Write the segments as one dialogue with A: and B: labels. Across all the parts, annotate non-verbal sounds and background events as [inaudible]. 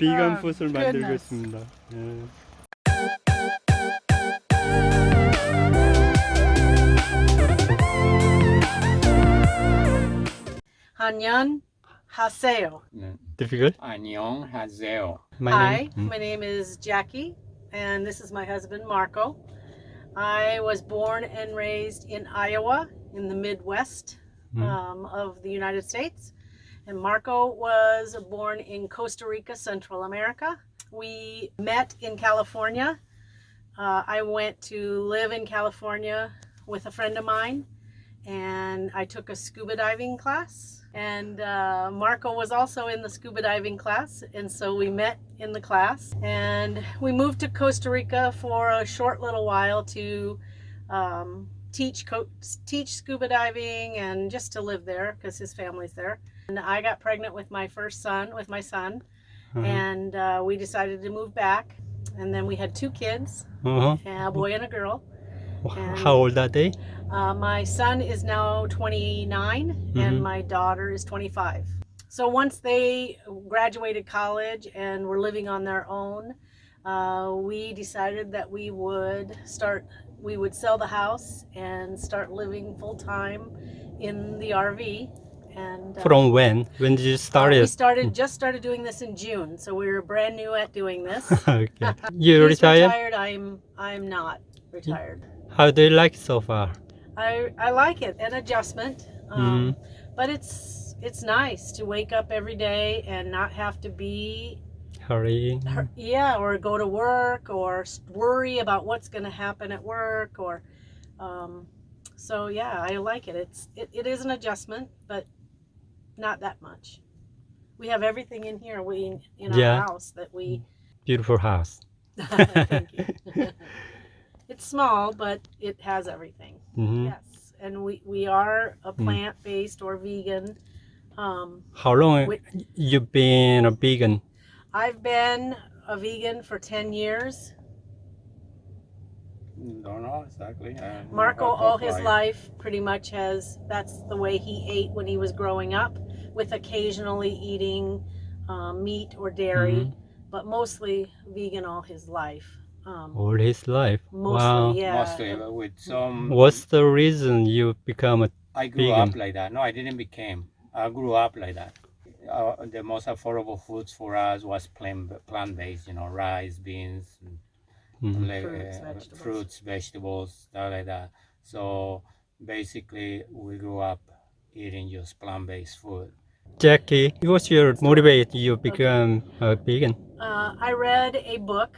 A: 지금 비건
B: Oh,
A: 풋을 만들고
B: goodness.
A: 있습니다. 예.
B: Hanyan Haseo.
A: Difficult?
C: 안녕하세요.
A: My
B: Hi,
A: name? Mm.
B: my name is Jackie, and this is my husband Marco. I was born and raised in Iowa in the Midwest
A: Mm.
B: um, of the United States. And Marco was born in Costa Rica, Central America. We met in California. Uh, I went to live in California with a friend of mine, and I took a scuba diving class. And uh, Marco was also in the scuba diving class, and so we met in the class. And we moved to Costa Rica for a short little while to um, teach teach scuba diving and just to live there because his family's there. And I got pregnant with my first son, with my son,
A: Uh-huh.
B: and uh, we decided to move back. And then we had two kids,
A: Uh-huh.
B: a boy and a girl. And-
A: How old are they?
B: Uh, my son is now 29
A: Mhm.
B: and my daughter is 25. So once they graduated college and were living on their own, uh, we decided that we would start, we would sell the house and start living full time in the RV. And uh,
A: From when? When did you start
B: uh, we
A: it?
B: started just started doing this in June, so we were brand new at doing this. [laughs]
A: okay. [laughs] You retired?
B: retired. I'm I'm not retired.
A: How do you like it so far?
B: I I like it, an adjustment. Um,
A: Mm.
B: But it's it's nice to wake up every day and not have to be
A: Hurry.
B: hur- yeah, or go to work or worry about what's going to happen at work or um, so yeah, I like it. It's it, it is an adjustment, but not that much. We have everything in here we in our
A: Yeah.
B: house that we
A: Beautiful house. [laughs]
B: Thank you. [laughs] it's small, but it has everything.
A: Mhm.
B: Yes, and we we are a
A: Mm.
B: plant based or vegan. Um,
A: How long
B: Wait.
A: you been a vegan?
B: I've been a vegan for ten years.
C: Don't know exactly. uh,
B: Marco,
C: how- how
B: all his
C: far-
B: life, pretty much has. That's the way he ate when he was growing up, with occasionally eating um, meat or dairy,
A: Mhm.
B: but mostly vegan all his life. Um,
A: All his life.
B: mostly,
A: wow.
B: yeah.
C: Mostly with some.
A: What's the reason you become a
C: I grew
A: vegan?
C: up like that. No, I didn't became. I grew up like that. Uh, the most affordable foods for us was plant plant based. You know, rice, beans,
A: Mhm.
C: like,
B: Fruits,
C: uh,
B: vegetables.
C: fruits, vegetables, stuff like that. So basically, we grew up eating just plant based food.
A: Jackie, what's your motivate you become a vegan?
B: uh, I read a book,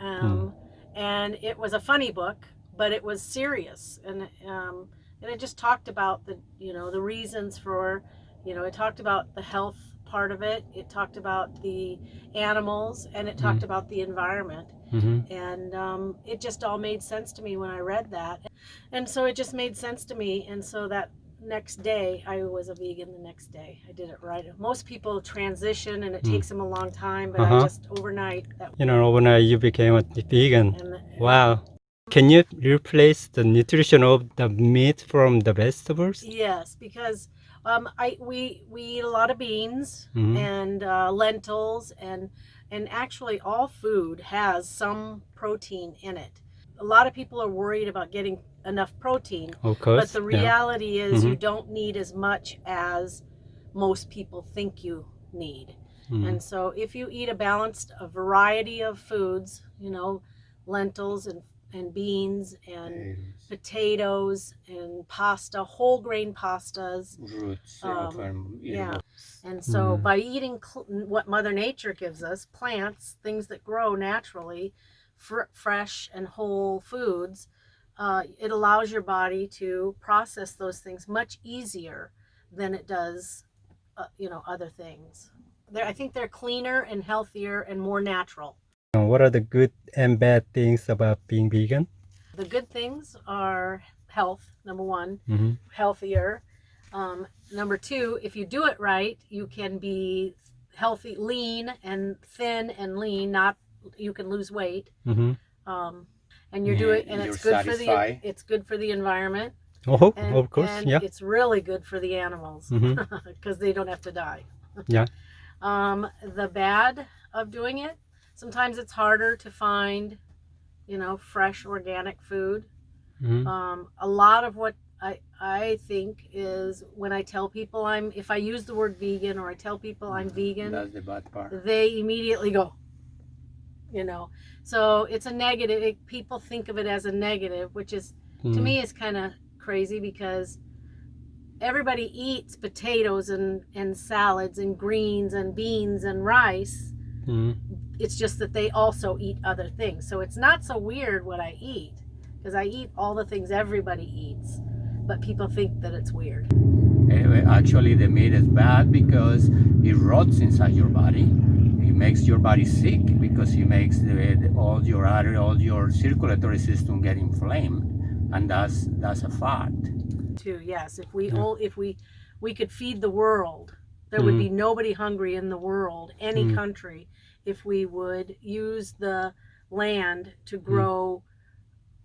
B: um,
A: Hmm.
B: and it was a funny book, but it was serious, and um, and it just talked about the you know the reasons for, you know, it talked about the health part of it. It talked about the animals, and it talked about the environment,
A: hmm
B: and um, it just all made sense to me when I read that, and so it just made sense to me, and so that next day I was a vegan the next day I did it right most people transition and it
A: Mm.
B: takes them a long time but I
A: Uh-huh.
B: just overnight that
A: You know, overnight you became a vegan.
B: and
A: Wow. Can you replace the nutrition of the meat from the vegetables?
B: yes because um I we we eat a lot of beans
A: Mhm.
B: and uh, lentils and and actually all food has some protein in it a lot of people are worried about getting enough protein
A: Of course.
B: But the
A: yeah.
B: reality is, you
A: Mhm.
B: don't need as much as most people think you need.
A: Mhm.
B: And so, if you eat a balanced, a variety of foods, you know, lentils and, and beans and
C: Eggs,
B: potatoes and pasta, whole grain pastas.
C: roots,
B: Um, yeah. And so,
A: Mhm.
B: by eating cl- what Mother Nature gives us plants, things that grow naturally, fr- fresh and whole foods uh, it allows your body to process those things much easier than it does, uh, you know, other things. They're, I think they're cleaner and healthier and more natural.
A: What are the good and bad things about being vegan?
B: The good things are health, number one,
A: hmm
B: healthier. Um, number two, if you do it right, you can be healthy, lean and thin and lean. Not you can lose weight.
A: hmm
B: Um, and you're
C: Yeah,
B: doing, and
C: you're
B: it's good for the it's good for the environment.
A: Oh,
B: and,
A: of course,
B: and
A: yeah.
B: it's really good for the animals [laughs] because they don't have to die.
A: Yeah. [laughs]
B: Um, the bad of doing it, sometimes it's harder to find, you know, fresh organic food.
A: Mhm.
B: Um, a lot of what I I think is when I tell people I'm if I use the word vegan or I tell people I'm vegan,
C: That's the bad part.
B: they immediately go you know so it's a negative it, people think of it as a negative which is to
A: Mm.
B: me is kind of crazy because everybody eats potatoes and and salads and greens and beans and rice
A: Mm.
B: It's just that they also eat other things so it's not so weird what i eat because i eat all the things everybody eats but people think that it's weird
C: Anyway, actually, the meat is bad because it rots inside your body. It makes your body sick because it makes the, the- all your artery, all your circulatory system get inflamed, and that's that's a fact.
B: too yes if we
A: Yeah.
B: all if we we could feed the world there would be nobody hungry in the world any
A: Mm.
B: country if we would use the land
A: Mm.
B: to grow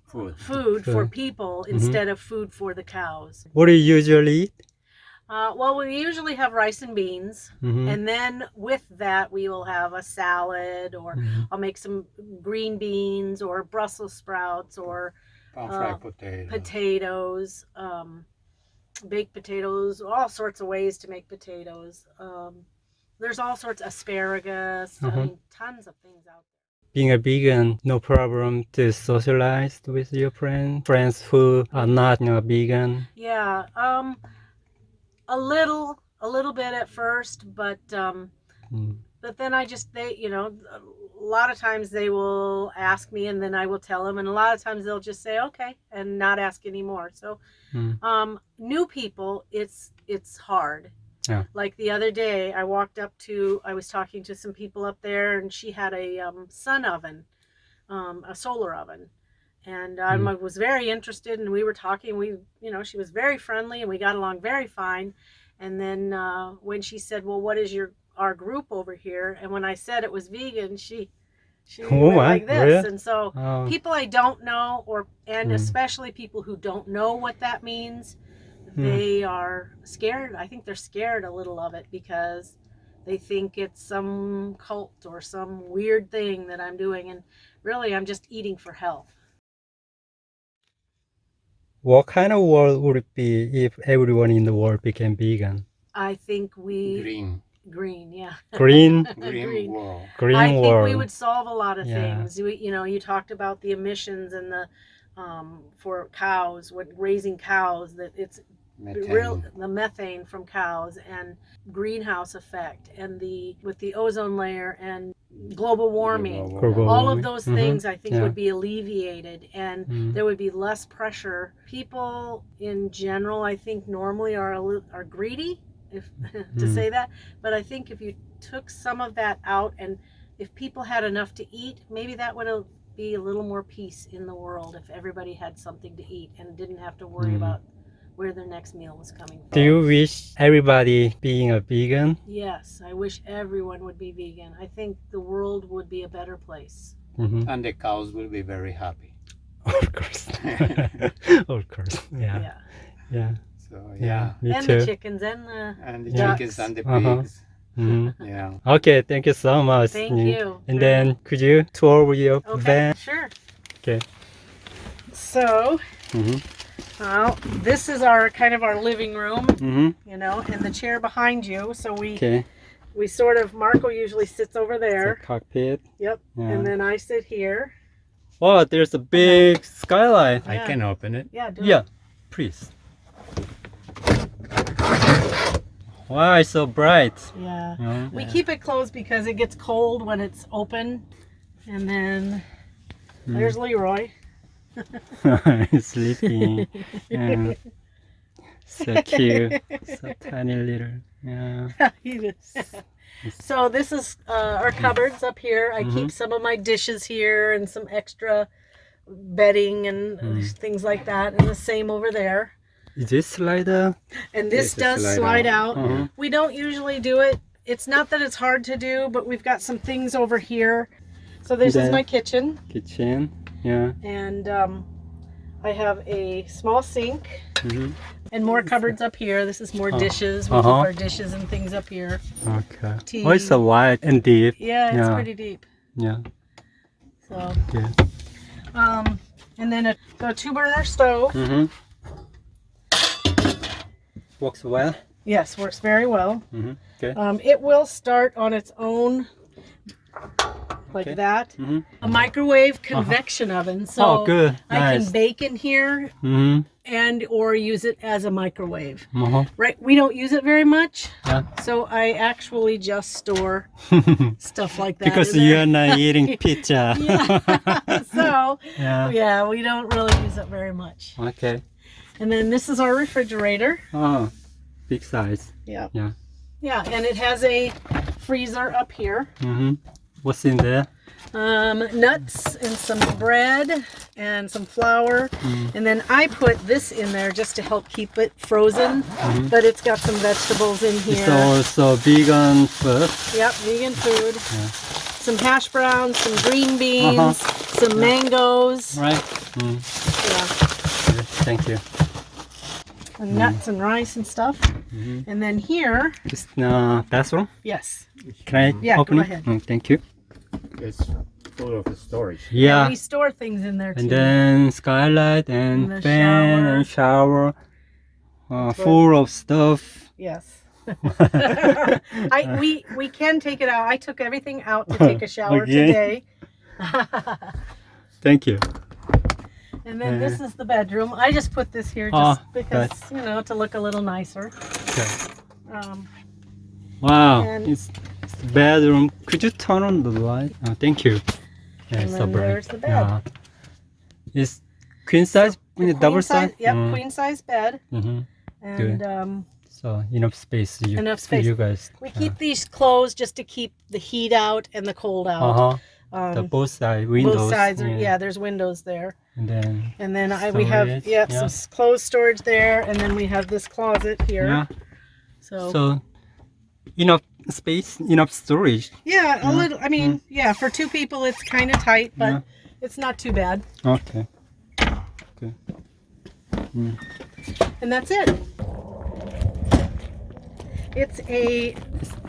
C: Food.
B: food for people
A: Mm-hmm.
B: instead of food for the cows
A: What do you usually eat?
B: uh, well we usually have rice and beans
A: Mhm.
B: and then with that we will have a salad or
A: Mhm.
B: i'll make some green beans or brussels sprouts or
C: Pan
B: Uh,
C: fried potato.
B: potatoes, um, baked potatoes, all sorts of ways to make potatoes. Um, there's all sorts of asparagus. I
A: Mhm.
B: mean, tons of things out there.
A: Being a vegan, no problem to socialize with your friends, friends who are not you know, vegan.
B: Yeah, um, a little, a little bit at first, but um,
A: Mm.
B: but then I just they, you know, a lot of times they will ask me, and then I will tell them, and a lot of times they'll just say okay and not ask anymore. So,
A: Mm.
B: um, new people, it's it's hard.
A: Yeah.
B: Like the other day, I walked up to, I was talking to some people up there, and she had a um, sun oven, um, a solar oven. And I
A: Mm.
B: was very interested, and we were talking. We, you know, she was very friendly, and we got along very fine. And then uh, when she said, "Well, what is your our group over here?" and when I said it was vegan, she she [laughs]
A: Oh,
B: went like this,
A: really?
B: and so
A: Oh,
B: people I don't know, or and
A: Mm.
B: especially people who don't know what that means,
A: Mm.
B: they are scared. I think they're scared a little of it because they think it's some cult or some weird thing that I'm doing, and really I'm just eating for health.
A: what kind of world would it be if everyone in the world became vegan?
B: I think we
C: Green.
B: green, yeah,
A: Green, [laughs]
C: Green,
B: Green.
C: world.
A: green
B: I think
A: world.
B: we would solve a lot of
A: Yeah.
B: things. We, you know, you talked about the emissions and the um, for cows, what raising cows that it's
C: Methane.
B: real the methane from cows and greenhouse effect and the with the ozone layer and global warming
A: Global
B: all
A: warming.
B: of those
A: Mhm.
B: things i think
A: Yeah.
B: would be alleviated and
A: Mm.
B: there would be less pressure people in general i think normally are are greedy if [laughs] to
A: Mm.
B: say that but i think if you took some of that out and if people had enough to eat maybe that would be a little more peace in the world if everybody had something to eat and didn't have to worry
A: Mm.
B: about where their next meal was coming from
A: Do you wish everybody being a vegan?
B: yes i wish everyone would be vegan i think the world would be a better place
A: Mhm.
C: And the cows will be very happy. [laughs]
A: Of course. [laughs] of course. Yeah.
B: yeah,
A: Yeah.
C: So
A: Yeah.
C: yeah.
A: Me
B: and
A: too.
B: the chickens and the
C: And the
B: Ducks.
C: chickens and the
A: Uh-huh.
C: pigs.
A: Mhm. [laughs]
C: Yeah.
A: Okay. Thank you so much.
B: thank
A: Mm.
B: you
A: And
B: Very
A: then could you tour with your
B: Okay,
A: van?
B: sure.
A: Okay.
B: So,
A: Mm-hmm.
B: Well, this is our kind of our living room,
A: Mm-hmm.
B: you know, and the chair behind you. So we
A: Okay.
B: we sort of Marco usually sits over
A: The
B: there.
A: cockpit.
B: Yep.
A: Yeah.
B: And then I sit here.
A: oh, there's a big skylight.
C: I can open it.
B: Yeah. Do
A: Yeah, please. Why it's so bright?
B: it. Yeah.
A: Yeah.
B: We keep it closed because it gets cold when it's open. And then
A: Mm.
B: there's Leroy. [laughs]
A: Sleeping. Yeah. So cute. So tiny little. Yeah. [laughs]
B: So this is uh, our cupboards up here. I
A: Mhm.
B: keep some of my dishes here and some extra bedding and
A: Mm.
B: things like that. And the same over there.
A: Is this slider?
B: And this does
C: slide
B: slide
C: out.
B: out.
A: Uh-huh.
B: We don't usually do it. It's not that it's hard to do, but we've got some things over here. So this is my kitchen,
A: Kitchen. Yeah.
B: and um, I have a small sink.
A: hmm
B: And more cupboards up here. This is more
A: Oh.
B: dishes. We
A: Uh-huh.
B: keep our dishes and things up here.
A: Okay.
B: Tea.
A: Oh, it's a wide and deep.
B: Yeah, it's
A: Yeah.
B: pretty deep.
A: Yeah.
B: So,
A: Yeah.
B: um, and then a, a two burner stove.
A: Mm-hmm. Works well.
B: Yes, works very well.
A: Mm-hmm. Okay.
B: Um, it will start on its own, like
A: Okay.
B: that.
A: Mm-hmm.
B: A microwave convection [laughs] oven. So
A: oh, good.
B: I
A: nice.
B: can bake in here
A: Mm-hmm.
B: and or use it as a microwave.
A: Uh-huh.
B: Right? We don't use it very much,
A: Yeah.
B: so I actually just store [laughs] stuff like that.
A: because
B: in
A: you
B: there.
A: are not eating [laughs] pizza.
B: yeah. so
A: yeah.
B: yeah, we don't really use it very much.
A: Okay.
B: And then this is our refrigerator.
A: Oh, big size.
B: Yeah.
A: Yeah.
B: Yeah, and it has a freezer up here.
A: Mm-hmm. What's in there?
B: Um, nuts and some bread and some flour.
A: Mm.
B: And then I put this in there just to help keep it frozen.
A: Mhm.
B: But it's got some vegetables in
A: It's
B: here.
A: also vegan food.
B: Yep, vegan food.
A: Yeah.
B: Some hash browns, some green beans,
A: Uh-huh.
B: some mangoes.
A: Right? Mm.
B: Yeah,
A: Good. Thank you.
B: and nuts and rice and stuff.
A: Mhm.
B: And then here,
A: Just uh, bathroom.
B: yes,
A: Can I
B: Yeah,
A: open
B: go
A: it?
B: ahead.
A: Mm, thank you.
C: It's full of storage.
A: Yeah.
B: we store things in there too.
A: And then skylight and,
B: And
A: fan
B: shower.
A: and shower. Uh, full of stuff.
B: yes. [laughs] [laughs] I we we can take it out. I took everything out to take a [laughs] shower
A: Okay.
B: today.
A: Thank you.
B: and then this is the bedroom. I just put this here
A: Oh,
B: just because you know to look a little nicer.
A: Okay.
B: Um,
A: Wow.
B: And-
A: It's, it's the bedroom. Could you turn on the light? Oh, thank you. Yeah,
B: And
A: it's so bright.
B: there's the bed.
A: Yeah. It's queen size,
B: the
A: double
B: size,
A: size.
B: Yep,
A: Mm.
B: queen size bed,
A: hmm
B: and um,
A: So enough space. You,
B: Enough
A: for
B: space.
A: You guys.
B: we keep these closed just to keep the heat out and the cold out.
A: Uh huh. the
B: Um,
A: both side windows.
B: both sides are yeah. There's windows there,
A: And then
B: and then I, we have yeah,
A: yeah.
B: some s- closed storage there, and then we have this closet here.
A: yeah.
B: So,
A: So enough space, enough storage.
B: yeah, a
A: Yeah.
B: little. I mean, yeah, for two people it's kind of tight, but
A: Yeah.
B: it's not too bad.
A: Okay. Okay.
B: And that's it. It's a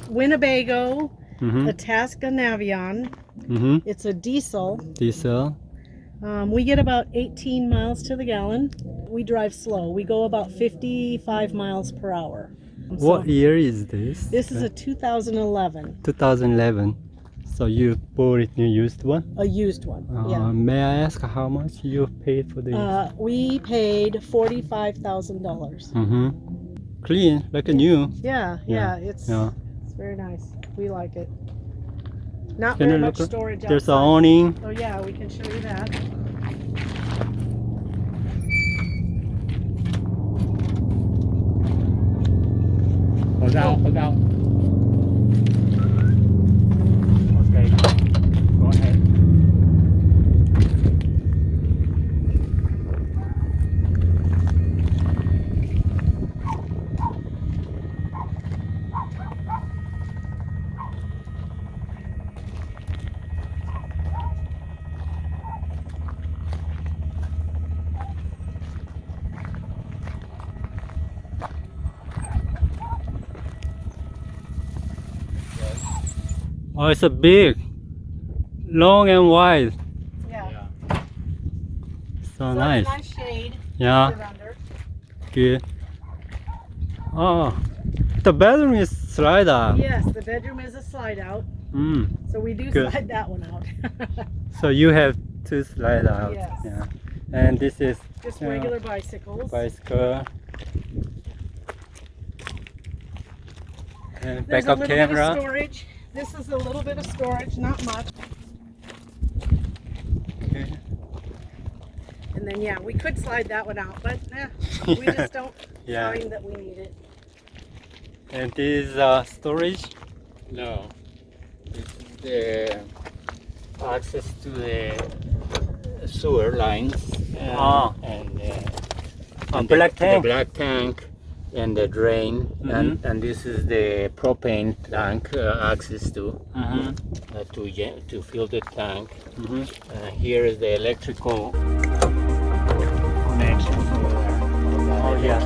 B: Winnebago
A: Mm-hmm.
B: Itasca Navion.
A: Mm-hmm.
B: It's a diesel.
A: Diesel.
B: Um, we get about 18 miles to the gallon. We drive slow. We go about 55 miles per hour.
A: What year is this?
B: This is a 2011,
A: 2011. So you bought it new used one?
B: a used one.
A: Uh,
B: yeah.
A: May I ask how much you paid for this?
B: Uh, we paid $45,000.
A: mm-hmm. Clean, like a new.
B: Yeah, yeah, it's
A: Yeah.
B: it's very nice. We like it. Not
A: Can
B: very much storage
A: There's an
B: outside.
A: awning.
B: Oh yeah, we can show you that.
C: 高，喝高。
A: Oh, it's a big, long and wide.
B: Yeah.
C: Yeah.
A: So,
B: So
A: nice.
B: Nice shade.
A: Yeah,
B: to sit under.
A: good. Oh, the bedroom is slide out.
B: Yes, the bedroom is a slide out,
A: Mm.
B: so we do
A: Good.
B: slide that one out. [laughs]
A: So you have two slide out.
B: Yes.
A: Yeah. And this is
B: Just
A: Yeah.
B: regular bicycles.
A: bicycle. And
B: There's
A: backup
B: little bit of
A: camera.
B: storage. This is a little bit of storage, not much.
A: Okay.
B: And then yeah, we could slide that one out, but eh, we just [laughs] don't
A: Yeah.
B: find that we need it.
A: And this is uh, storage.
C: No. This is the access to the sewer lines. And,
A: Ah.
C: and, uh,
A: A
C: and
A: black
C: the,
A: tank.
C: The black tank and the drain mm -hmm. and mm-hmm. and this is the propane tank uh, access to
A: mm -hmm.
C: uh, to to fill the tank
A: mm -hmm.
C: uh, here is the electrical connection
A: oh yeah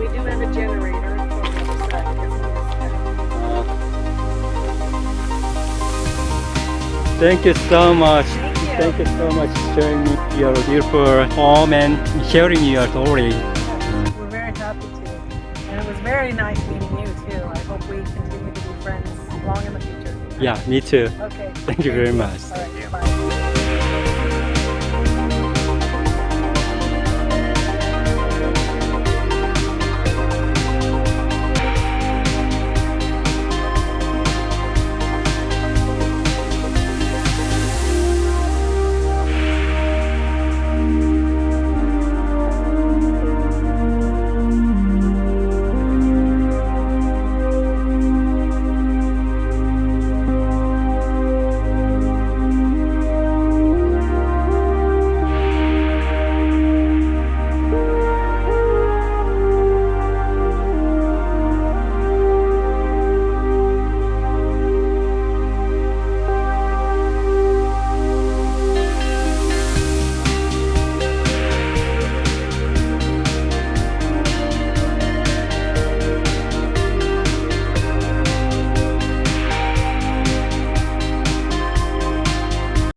A: we do have a generator
B: Thank you so much.
A: Thank you. So much for showing me your beautiful home and sharing your story.
B: We're very happy to. And it was very nice meeting you too. I hope we continue to be friends long in the future.
A: Yeah, me too.
B: Okay.
A: Thank you very much.
B: All right. Bye.